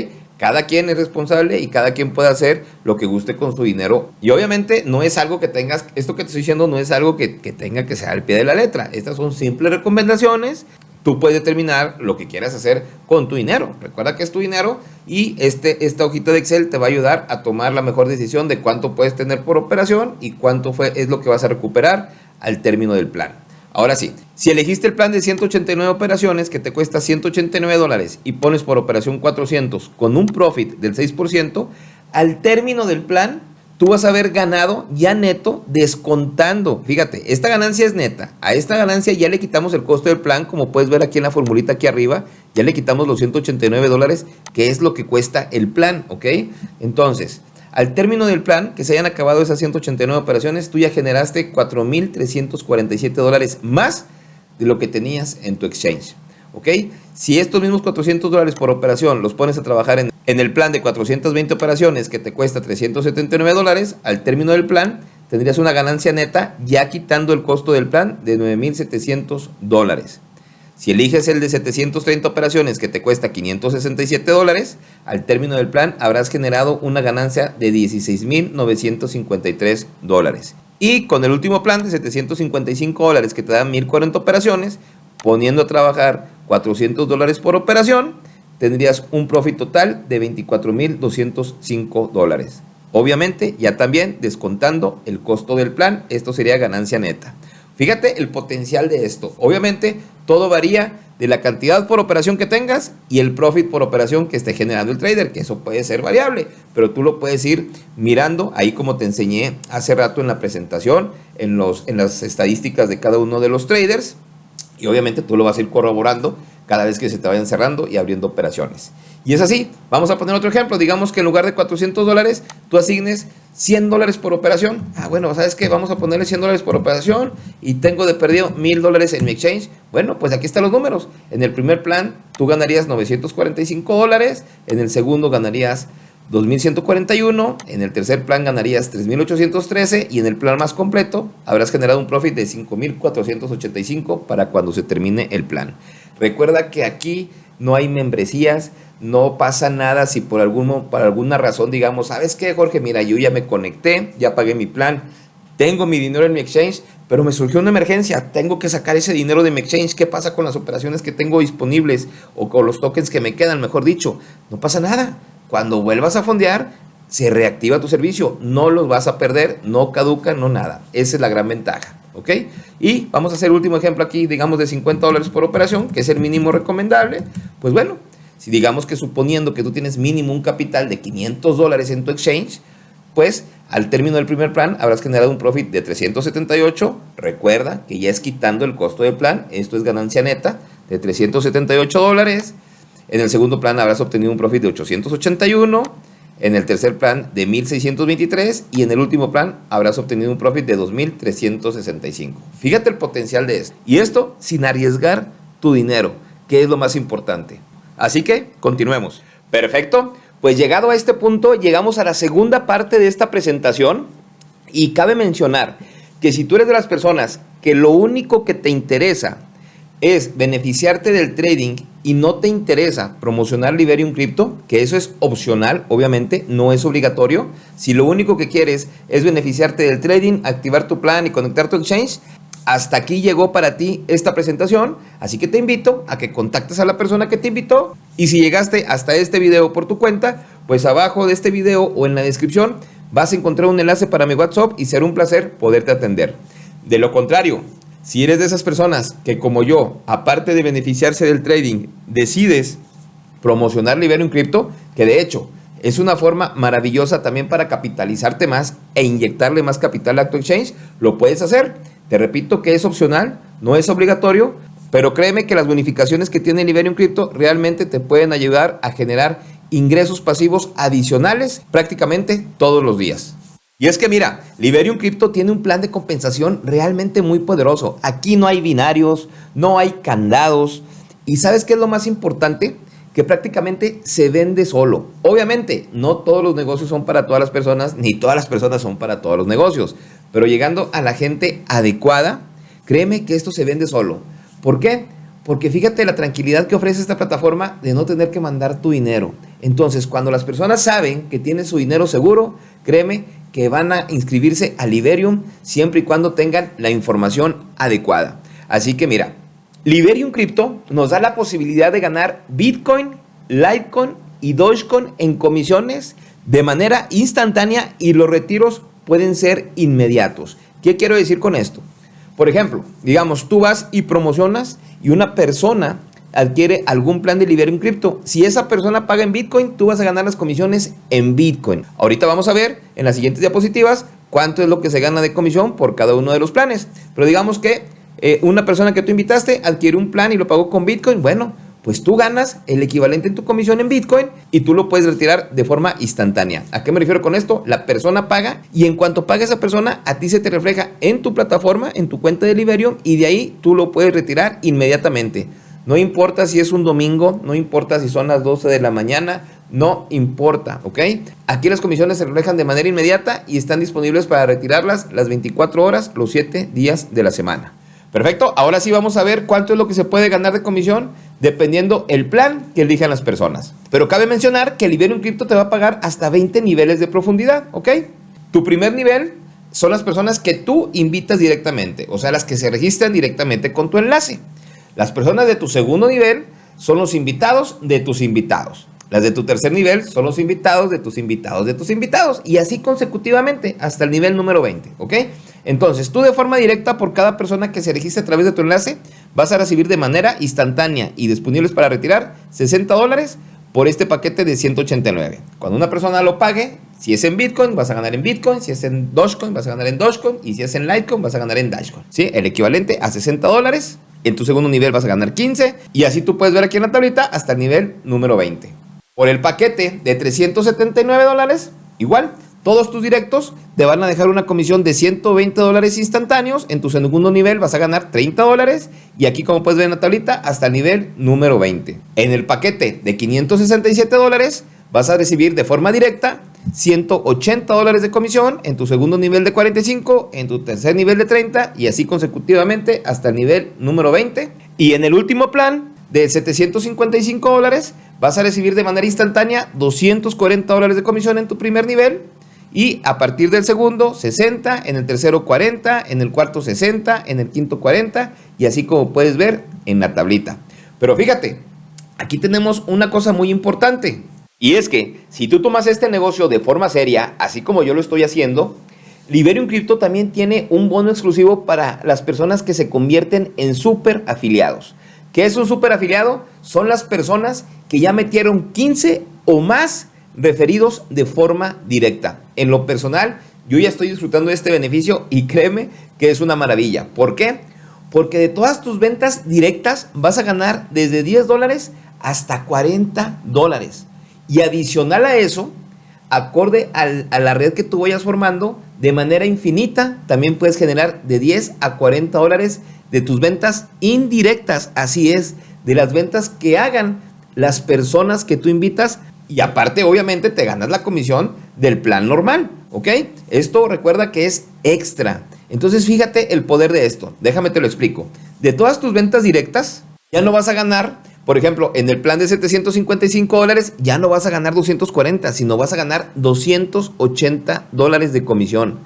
Cada quien es responsable y cada quien puede hacer lo que guste con su dinero. Y obviamente no es algo que tengas, esto que te estoy diciendo no es algo que, que tenga que ser al pie de la letra. Estas son simples recomendaciones tú puedes determinar lo que quieras hacer con tu dinero. Recuerda que es tu dinero y este, esta hojita de Excel te va a ayudar a tomar la mejor decisión de cuánto puedes tener por operación y cuánto fue, es lo que vas a recuperar al término del plan. Ahora sí, si elegiste el plan de 189 operaciones que te cuesta 189 dólares y pones por operación 400 con un profit del 6%, al término del plan tú vas a haber ganado ya neto descontando. Fíjate, esta ganancia es neta. A esta ganancia ya le quitamos el costo del plan, como puedes ver aquí en la formulita aquí arriba. Ya le quitamos los 189 dólares, que es lo que cuesta el plan, ¿ok? Entonces, al término del plan, que se hayan acabado esas 189 operaciones, tú ya generaste 4.347 dólares más de lo que tenías en tu exchange. ¿Ok? Si estos mismos 400 dólares por operación los pones a trabajar en, en, el plan de 420 operaciones que te cuesta 379 dólares, al término del plan tendrías una ganancia neta ya quitando el costo del plan de 9.700 dólares. Si eliges el de 730 operaciones que te cuesta 567 dólares, al término del plan habrás generado una ganancia de 16.953 dólares. Y con el último plan de 755 dólares que te dan 1040 operaciones, poniendo a trabajar 400 dólares por operación, tendrías un profit total de 24.205 dólares. Obviamente, ya también descontando el costo del plan, esto sería ganancia neta. Fíjate el potencial de esto. Obviamente, todo varía de la cantidad por operación que tengas y el profit por operación que esté generando el trader, que eso puede ser variable, pero tú lo puedes ir mirando ahí como te enseñé hace rato en la presentación, en, los, en las estadísticas de cada uno de los traders y obviamente tú lo vas a ir corroborando cada vez que se te vayan cerrando y abriendo operaciones. Y es así, vamos a poner otro ejemplo, digamos que en lugar de 400 dólares, tú asignes 100 dólares por operación. Ah, bueno, ¿sabes qué? Vamos a ponerle 100 dólares por operación y tengo de perdido 1000 dólares en mi exchange. Bueno, pues aquí están los números. En el primer plan, tú ganarías 945 dólares, en el segundo ganarías 2.141, en el tercer plan ganarías 3.813 y en el plan más completo habrás generado un profit de 5.485 para cuando se termine el plan. Recuerda que aquí no hay membresías, no pasa nada si por, algún, por alguna razón digamos, ¿sabes qué Jorge? Mira, yo ya me conecté, ya pagué mi plan, tengo mi dinero en mi exchange, pero me surgió una emergencia, tengo que sacar ese dinero de mi exchange, ¿qué pasa con las operaciones que tengo disponibles o con los tokens que me quedan, mejor dicho? No pasa nada, cuando vuelvas a fondear, se reactiva tu servicio, no los vas a perder, no caduca, no nada. Esa es la gran ventaja, ¿ok? Y vamos a hacer el último ejemplo aquí, digamos de 50 dólares por operación, que es el mínimo recomendable. Pues bueno, si digamos que suponiendo que tú tienes mínimo un capital de 500 dólares en tu exchange, pues al término del primer plan habrás generado un profit de 378. Recuerda que ya es quitando el costo del plan, esto es ganancia neta de 378 dólares. En el segundo plan habrás obtenido un profit de 881. En el tercer plan de 1623 y en el último plan habrás obtenido un profit de 2365. Fíjate el potencial de esto. Y esto sin arriesgar tu dinero, que es lo más importante. Así que continuemos. Perfecto. Pues llegado a este punto, llegamos a la segunda parte de esta presentación y cabe mencionar que si tú eres de las personas que lo único que te interesa es beneficiarte del trading y no te interesa promocionar Liberium Crypto, que eso es opcional, obviamente, no es obligatorio. Si lo único que quieres es beneficiarte del trading, activar tu plan y conectar tu exchange, hasta aquí llegó para ti esta presentación, así que te invito a que contactes a la persona que te invitó y si llegaste hasta este video por tu cuenta, pues abajo de este video o en la descripción vas a encontrar un enlace para mi WhatsApp y será un placer poderte atender. De lo contrario, si eres de esas personas que como yo, aparte de beneficiarse del trading, decides promocionar Liberium Crypto, que de hecho es una forma maravillosa también para capitalizarte más e inyectarle más capital a tu exchange, lo puedes hacer. Te repito que es opcional, no es obligatorio, pero créeme que las bonificaciones que tiene Liberium Crypto realmente te pueden ayudar a generar ingresos pasivos adicionales prácticamente todos los días. Y es que mira, Liberium Crypto tiene un plan de compensación realmente muy poderoso. Aquí no hay binarios, no hay candados. ¿Y sabes qué es lo más importante? Que prácticamente se vende solo. Obviamente, no todos los negocios son para todas las personas, ni todas las personas son para todos los negocios. Pero llegando a la gente adecuada, créeme que esto se vende solo. ¿Por qué? Porque fíjate la tranquilidad que ofrece esta plataforma de no tener que mandar tu dinero. Entonces, cuando las personas saben que tienen su dinero seguro, créeme que van a inscribirse a Liberium siempre y cuando tengan la información adecuada. Así que mira, Liberium Crypto nos da la posibilidad de ganar Bitcoin, Litecoin y Dogecoin en comisiones de manera instantánea y los retiros pueden ser inmediatos. ¿Qué quiero decir con esto? Por ejemplo, digamos, tú vas y promocionas y una persona adquiere algún plan de Liberium Crypto. Si esa persona paga en Bitcoin, tú vas a ganar las comisiones en Bitcoin. Ahorita vamos a ver en las siguientes diapositivas cuánto es lo que se gana de comisión por cada uno de los planes. Pero digamos que eh, una persona que tú invitaste adquiere un plan y lo pagó con Bitcoin, bueno, pues tú ganas el equivalente en tu comisión en Bitcoin y tú lo puedes retirar de forma instantánea. ¿A qué me refiero con esto? La persona paga y en cuanto paga esa persona, a ti se te refleja en tu plataforma, en tu cuenta de Liberium y de ahí tú lo puedes retirar inmediatamente. No importa si es un domingo, no importa si son las 12 de la mañana, no importa, ¿ok? Aquí las comisiones se reflejan de manera inmediata y están disponibles para retirarlas las 24 horas, los 7 días de la semana. Perfecto, ahora sí vamos a ver cuánto es lo que se puede ganar de comisión dependiendo el plan que elijan las personas. Pero cabe mencionar que Liberium Crypto te va a pagar hasta 20 niveles de profundidad, ¿ok? Tu primer nivel son las personas que tú invitas directamente, o sea, las que se registran directamente con tu enlace. Las personas de tu segundo nivel son los invitados de tus invitados. Las de tu tercer nivel son los invitados de tus invitados de tus invitados. Y así consecutivamente hasta el nivel número 20. ¿Ok? Entonces, tú de forma directa por cada persona que se registre a través de tu enlace, vas a recibir de manera instantánea y disponibles para retirar 60 dólares por este paquete de 189. Cuando una persona lo pague, si es en Bitcoin, vas a ganar en Bitcoin. Si es en Dogecoin, vas a ganar en Dogecoin. Y si es en Litecoin, vas a ganar en Dogecoin. ¿Sí? El equivalente a 60 dólares. En tu segundo nivel vas a ganar 15. Y así tú puedes ver aquí en la tablita hasta el nivel número 20. Por el paquete de 379 dólares, igual, todos tus directos te van a dejar una comisión de 120 dólares instantáneos. En tu segundo nivel vas a ganar 30 dólares. Y aquí, como puedes ver en la tablita, hasta el nivel número 20. En el paquete de 567 dólares vas a recibir de forma directa 180 dólares de comisión. En tu segundo nivel de 45, en tu tercer nivel de 30 y así consecutivamente hasta el nivel número 20. Y en el último plan de 755 dólares vas a recibir de manera instantánea 240 dólares de comisión en tu primer nivel y a partir del segundo 60, en el tercero 40, en el cuarto 60, en el quinto 40 y así como puedes ver en la tablita. Pero fíjate, aquí tenemos una cosa muy importante y es que si tú tomas este negocio de forma seria, así como yo lo estoy haciendo, Liberium Crypto también tiene un bono exclusivo para las personas que se convierten en super afiliados. ¿Qué es un super afiliado? Son las personas que ya metieron 15 o más referidos de forma directa. En lo personal, yo ya estoy disfrutando de este beneficio y créeme que es una maravilla. ¿Por qué? Porque de todas tus ventas directas vas a ganar desde 10 dólares hasta 40 dólares. Y adicional a eso, acorde a la red que tú vayas formando, de manera infinita, también puedes generar de 10 a 40 dólares de tus ventas indirectas, así es, de las ventas que hagan las personas que tú invitas y aparte obviamente te ganas la comisión del plan normal, ¿ok? Esto recuerda que es extra. Entonces fíjate el poder de esto, déjame te lo explico. De todas tus ventas directas, ya no vas a ganar, por ejemplo, en el plan de 755 dólares, ya no vas a ganar 240, sino vas a ganar 280 dólares de comisión.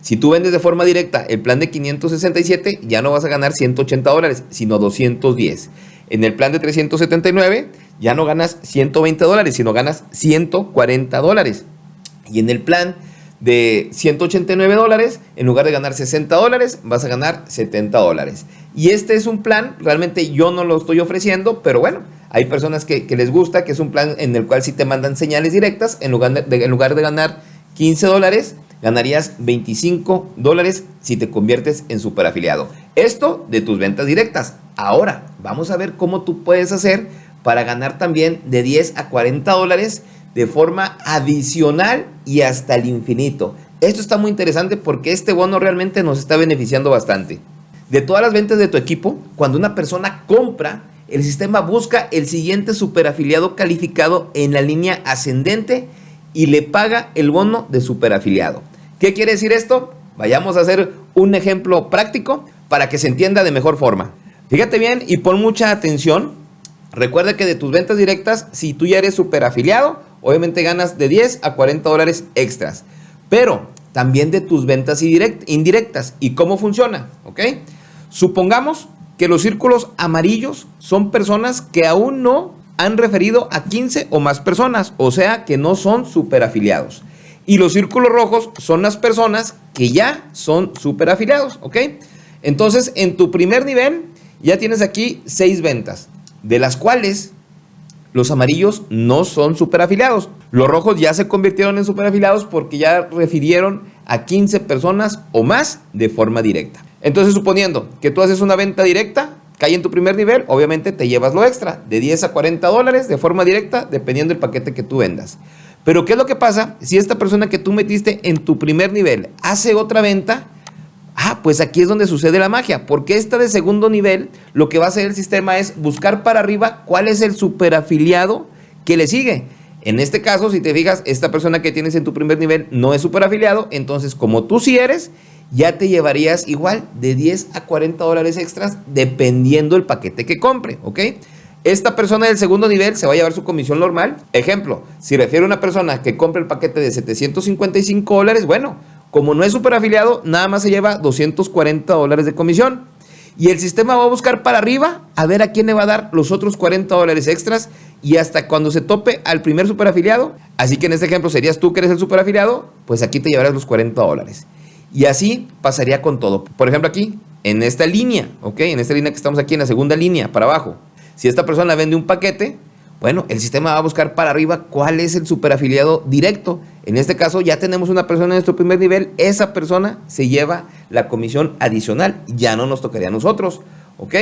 Si tú vendes de forma directa el plan de 567, ya no vas a ganar 180 dólares, sino 210. En el plan de 379, ya no ganas 120 dólares, sino ganas 140 dólares. Y en el plan de 189 dólares, en lugar de ganar 60 dólares, vas a ganar 70 dólares. Y este es un plan, realmente yo no lo estoy ofreciendo, pero bueno, hay personas que, les gusta, que es un plan en el cual sí te mandan señales directas, en lugar de, en lugar de ganar 15 dólares, ganarías 25 dólares si te conviertes en superafiliado. Esto de tus ventas directas. Ahora, vamos a ver cómo tú puedes hacer para ganar también de 10 a 40 dólares de forma adicional y hasta el infinito. Esto está muy interesante porque este bono realmente nos está beneficiando bastante. De todas las ventas de tu equipo, cuando una persona compra, el sistema busca el siguiente superafiliado calificado en la línea ascendente y le paga el bono de superafiliado. ¿Qué quiere decir esto? Vayamos a hacer un ejemplo práctico para que se entienda de mejor forma. Fíjate bien y pon mucha atención. Recuerda que de tus ventas directas, si tú ya eres superafiliado, obviamente ganas de 10 a 40 dólares extras. Pero también de tus ventas indirectas. ¿Y cómo funciona? ¿Ok? Supongamos que los círculos amarillos son personas que aún no han referido a 15 o más personas, o sea que no son superafiliados. Y los círculos rojos son las personas que ya son superafiliados, ¿ok? Entonces, en tu primer nivel ya tienes aquí 6 ventas, de las cuales los amarillos no son superafiliados. Los rojos ya se convirtieron en superafiliados porque ya refirieron a 15 personas o más de forma directa. Entonces, suponiendo que tú haces una venta directa, cae en tu primer nivel, obviamente te llevas lo extra, de 10 a 40 dólares de forma directa, dependiendo del paquete que tú vendas. Pero ¿qué es lo que pasa si esta persona que tú metiste en tu primer nivel hace otra venta? Ah, pues aquí es donde sucede la magia, porque esta de segundo nivel, lo que va a hacer el sistema es buscar para arriba cuál es el superafiliado que le sigue. En este caso, si te fijas, esta persona que tienes en tu primer nivel no es superafiliado, entonces como tú sí eres, ya te llevarías igual de 10 a 40 dólares extras dependiendo el paquete que compre, ¿ok? Esta persona del segundo nivel se va a llevar su comisión normal. Ejemplo, si refiere a una persona que compra el paquete de 755 dólares, bueno, como no es superafiliado, nada más se lleva 240 dólares de comisión. Y el sistema va a buscar para arriba a ver a quién le va a dar los otros 40 dólares extras y hasta cuando se tope al primer superafiliado. Así que en este ejemplo serías tú que eres el superafiliado, pues aquí te llevarás los 40 dólares. Y así pasaría con todo. Por ejemplo, aquí, en esta línea, ¿ok? En esta línea que estamos aquí, en la segunda línea, para abajo. Si esta persona vende un paquete, bueno, el sistema va a buscar para arriba cuál es el superafiliado directo. En este caso, ya tenemos una persona en nuestro primer nivel. Esa persona se lleva la comisión adicional. Ya no nos tocaría a nosotros, ¿ok?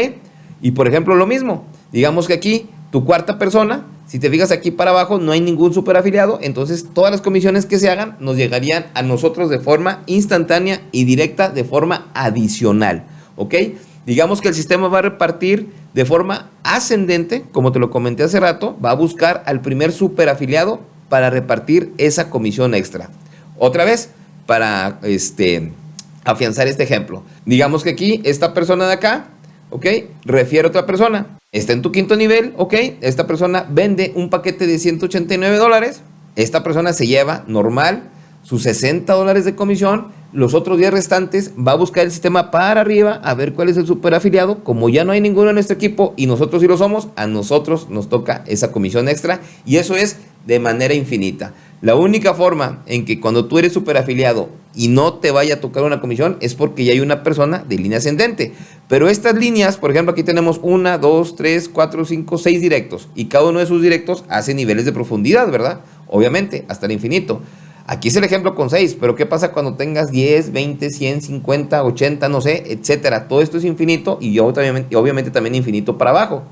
Y por ejemplo, lo mismo. Digamos que aquí, tu cuarta persona si te fijas aquí para abajo no hay ningún superafiliado, entonces todas las comisiones que se hagan nos llegarían a nosotros de forma instantánea y directa de forma adicional, ¿ok? Digamos que el sistema va a repartir de forma ascendente, como te lo comenté hace rato, va a buscar al primer superafiliado para repartir esa comisión extra. Otra vez, para este, afianzar este ejemplo. Digamos que aquí esta persona de acá, ¿ok? Refiere a otra persona está en tu quinto nivel, ok, esta persona vende un paquete de 189 dólares, esta persona se lleva normal sus 60 dólares de comisión, los otros 10 restantes va a buscar el sistema para arriba a ver cuál es el super afiliado, como ya no hay ninguno en nuestro equipo y nosotros sí lo somos, a nosotros nos toca esa comisión extra y eso es de manera infinita. La única forma en que cuando tú eres superafiliado y no te vaya a tocar una comisión es porque ya hay una persona de línea ascendente. Pero estas líneas, por ejemplo, aquí tenemos una, dos, tres, cuatro, cinco, seis directos. Y cada uno de sus directos hace niveles de profundidad, ¿verdad? Obviamente, hasta el infinito. Aquí es el ejemplo con 6, pero ¿qué pasa cuando tengas 10, 20, 100, 50, 80, no sé, etcétera? Todo esto es infinito y obviamente también infinito para abajo.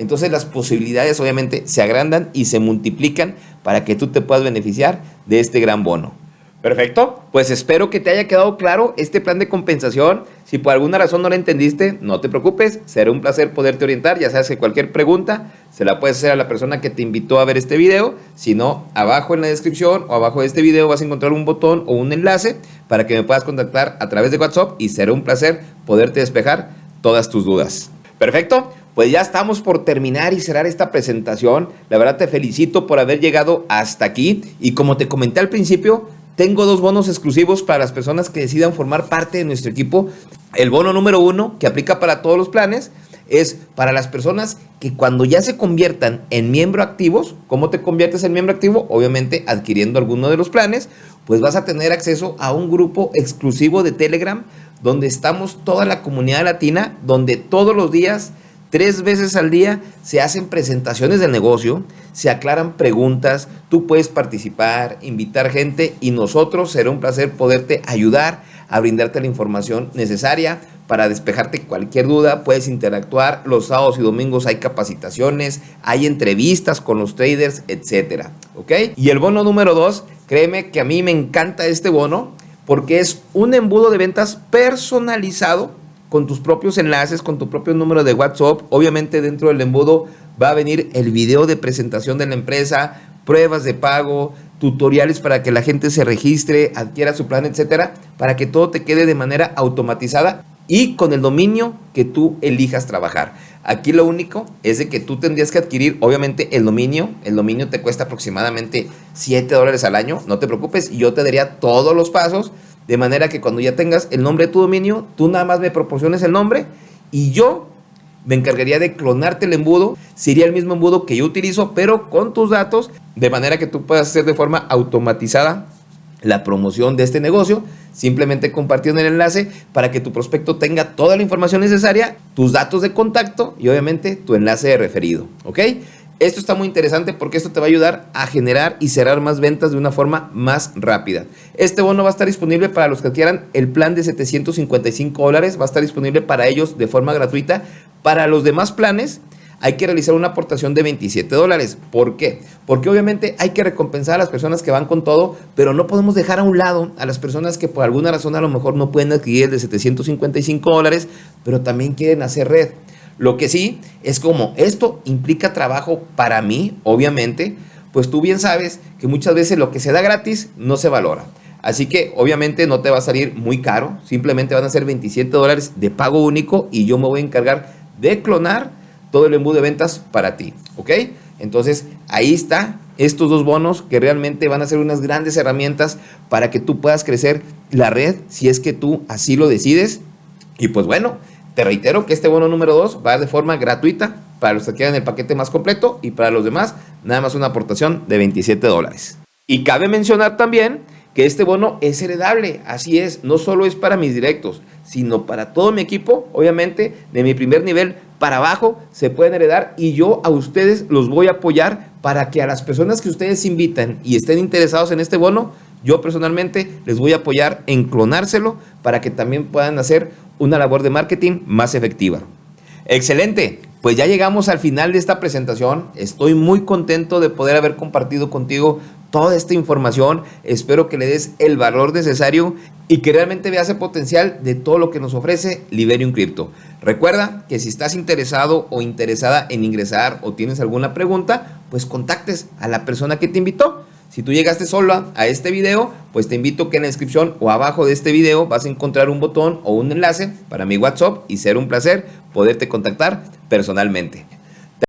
Entonces las posibilidades obviamente se agrandan y se multiplican para que tú te puedas beneficiar de este gran bono. Perfecto, pues espero que te haya quedado claro este plan de compensación. Si por alguna razón no lo entendiste, no te preocupes, será un placer poderte orientar. Ya sabes que cualquier pregunta se la puedes hacer a la persona que te invitó a ver este video. Si no, abajo en la descripción o abajo de este video vas a encontrar un botón o un enlace para que me puedas contactar a través de WhatsApp y será un placer poderte despejar todas tus dudas. Perfecto, pues ya estamos por terminar y cerrar esta presentación. La verdad te felicito por haber llegado hasta aquí y como te comenté al principio, tengo dos bonos exclusivos para las personas que decidan formar parte de nuestro equipo. El bono número uno, que aplica para todos los planes, es para las personas que cuando ya se conviertan en miembro activos, ¿cómo te conviertes en miembro activo? Obviamente adquiriendo alguno de los planes, pues vas a tener acceso a un grupo exclusivo de Telegram donde estamos toda la comunidad latina, donde todos los días Tres veces al día se hacen presentaciones del negocio, se aclaran preguntas, tú puedes participar, invitar gente y nosotros será un placer poderte ayudar a brindarte la información necesaria para despejarte cualquier duda, puedes interactuar, los sábados y domingos hay capacitaciones, hay entrevistas con los traders, etcétera, ¿ok? Y el bono número dos, créeme que a mí me encanta este bono porque es un embudo de ventas personalizado con tus propios enlaces, con tu propio número de WhatsApp. Obviamente dentro del embudo va a venir el video de presentación de la empresa, pruebas de pago, tutoriales para que la gente se registre, adquiera su plan, etcétera, para que todo te quede de manera automatizada y con el dominio que tú elijas trabajar. Aquí lo único es de que tú tendrías que adquirir, obviamente, el dominio. El dominio te cuesta aproximadamente 7 dólares al año. No te preocupes, yo te daría todos los pasos de manera que cuando ya tengas el nombre de tu dominio, tú nada más me proporciones el nombre y yo me encargaría de clonarte el embudo. Sería el mismo embudo que yo utilizo, pero con tus datos, de manera que tú puedas hacer de forma automatizada la promoción de este negocio, simplemente compartiendo el enlace para que tu prospecto tenga toda la información necesaria, tus datos de contacto y obviamente tu enlace de referido, ¿ok? Esto está muy interesante porque esto te va a ayudar a generar y cerrar más ventas de una forma más rápida. Este bono va a estar disponible para los que quieran el plan de 755 dólares, va a estar disponible para ellos de forma gratuita. Para los demás planes, hay que realizar una aportación de 27 dólares. ¿Por qué? Porque obviamente hay que recompensar a las personas que van con todo, pero no podemos dejar a un lado a las personas que por alguna razón a lo mejor no pueden adquirir el de 755 dólares, pero también quieren hacer red. Lo que sí es como esto implica trabajo para mí, obviamente, pues tú bien sabes que muchas veces lo que se da gratis no se valora. Así que obviamente no te va a salir muy caro, simplemente van a ser 27 dólares de pago único y yo me voy a encargar de clonar todo el embudo de ventas para ti, ¿ok? Entonces, ahí está estos dos bonos que realmente van a ser unas grandes herramientas para que tú puedas crecer la red si es que tú así lo decides. Y pues bueno, te reitero que este bono número 2 va de forma gratuita para los que quieran el paquete más completo y para los demás nada más una aportación de 27 dólares. Y cabe mencionar también que este bono es heredable, así es, no solo es para mis directos, sino para todo mi equipo, obviamente de mi primer nivel para abajo se pueden heredar y yo a ustedes los voy a apoyar para que a las personas que ustedes invitan y estén interesados en este bono, yo personalmente les voy a apoyar en clonárselo para que también puedan hacer una labor de marketing más efectiva. Excelente, pues ya llegamos al final de esta presentación. Estoy muy contento de poder haber compartido contigo toda esta información. Espero que le des el valor necesario y que realmente veas el potencial de todo lo que nos ofrece Liberium Crypto. Recuerda que si estás interesado o interesada en ingresar o tienes alguna pregunta, pues contactes a la persona que te invitó. Si tú llegaste solo a este video, pues te invito que en la descripción o abajo de este video vas a encontrar un botón o un enlace para mi WhatsApp y será un placer poderte contactar personalmente.